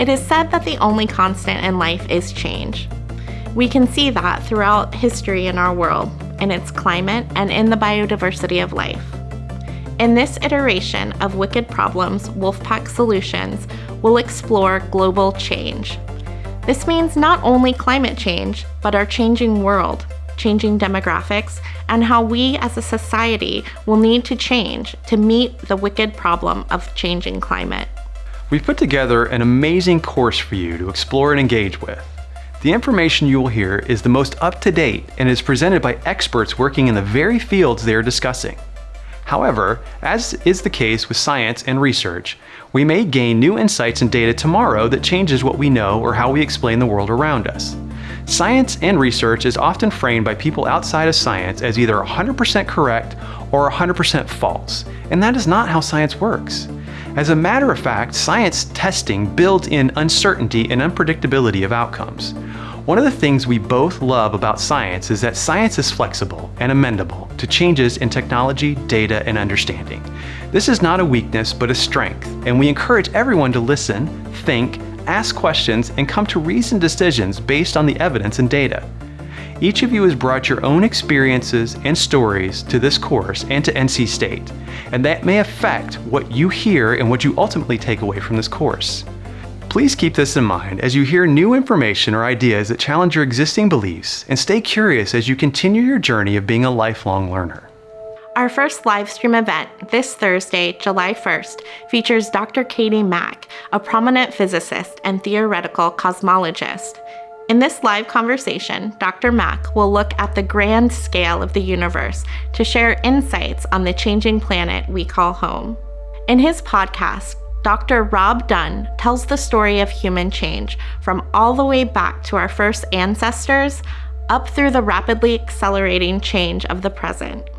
It is said that the only constant in life is change. We can see that throughout history in our world, in its climate, and in the biodiversity of life. In this iteration of Wicked Problems Wolfpack Solutions, we'll explore global change. This means not only climate change, but our changing world, changing demographics, and how we as a society will need to change to meet the wicked problem of changing climate. We've put together an amazing course for you to explore and engage with. The information you will hear is the most up-to-date and is presented by experts working in the very fields they are discussing. However, as is the case with science and research, we may gain new insights and data tomorrow that changes what we know or how we explain the world around us. Science and research is often framed by people outside of science as either 100% correct or 100% false, and that is not how science works. As a matter of fact, science testing builds in uncertainty and unpredictability of outcomes. One of the things we both love about science is that science is flexible and amendable to changes in technology, data, and understanding. This is not a weakness, but a strength, and we encourage everyone to listen, think, ask questions, and come to reasoned decisions based on the evidence and data. Each of you has brought your own experiences and stories to this course and to NC State, and that may affect what you hear and what you ultimately take away from this course. Please keep this in mind as you hear new information or ideas that challenge your existing beliefs, and stay curious as you continue your journey of being a lifelong learner. Our first live stream event this Thursday, July 1st, features Dr. Katie Mack, a prominent physicist and theoretical cosmologist. In this live conversation, Dr. Mack will look at the grand scale of the universe to share insights on the changing planet we call home. In his podcast, Dr. Rob Dunn tells the story of human change from all the way back to our first ancestors up through the rapidly accelerating change of the present.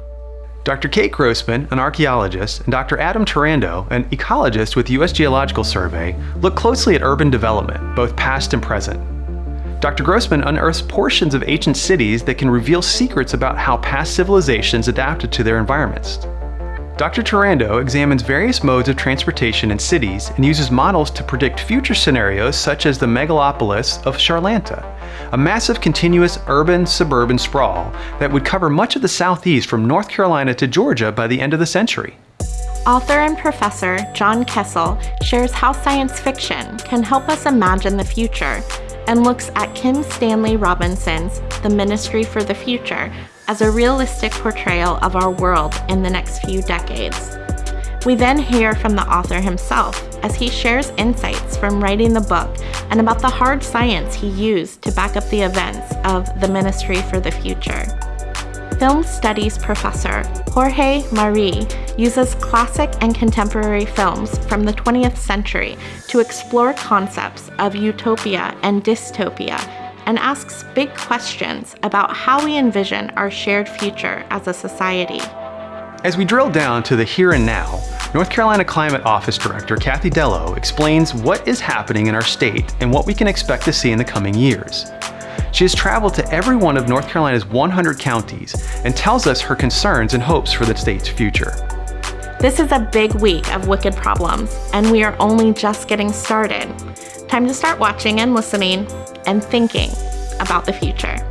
Dr. Kate Grossman, an archaeologist, and Dr. Adam Terando, an ecologist with U.S. Geological Survey, look closely at urban development, both past and present. Dr. Grossman unearths portions of ancient cities that can reveal secrets about how past civilizations adapted to their environments. Dr. Terando examines various modes of transportation in cities and uses models to predict future scenarios such as the megalopolis of Charlanta, a massive continuous urban-suburban sprawl that would cover much of the southeast from North Carolina to Georgia by the end of the century. Author and professor John Kessel shares how science fiction can help us imagine the future and looks at Kim Stanley Robinson's The Ministry for the Future as a realistic portrayal of our world in the next few decades. We then hear from the author himself as he shares insights from writing the book and about the hard science he used to back up the events of the Ministry for the Future. Film studies professor Jorge Marí, uses classic and contemporary films from the 20th century to explore concepts of utopia and dystopia and asks big questions about how we envision our shared future as a society. As we drill down to the here and now, North Carolina Climate Office Director Kathie Dello explains what is happening in our state and what we can expect to see in the coming years. She has traveled to every one of North Carolina's 100 counties and tells us her concerns and hopes for the state's future. This is a big week of Wicked Problems, and we are only just getting started. Time to start watching and listening and thinking about the future.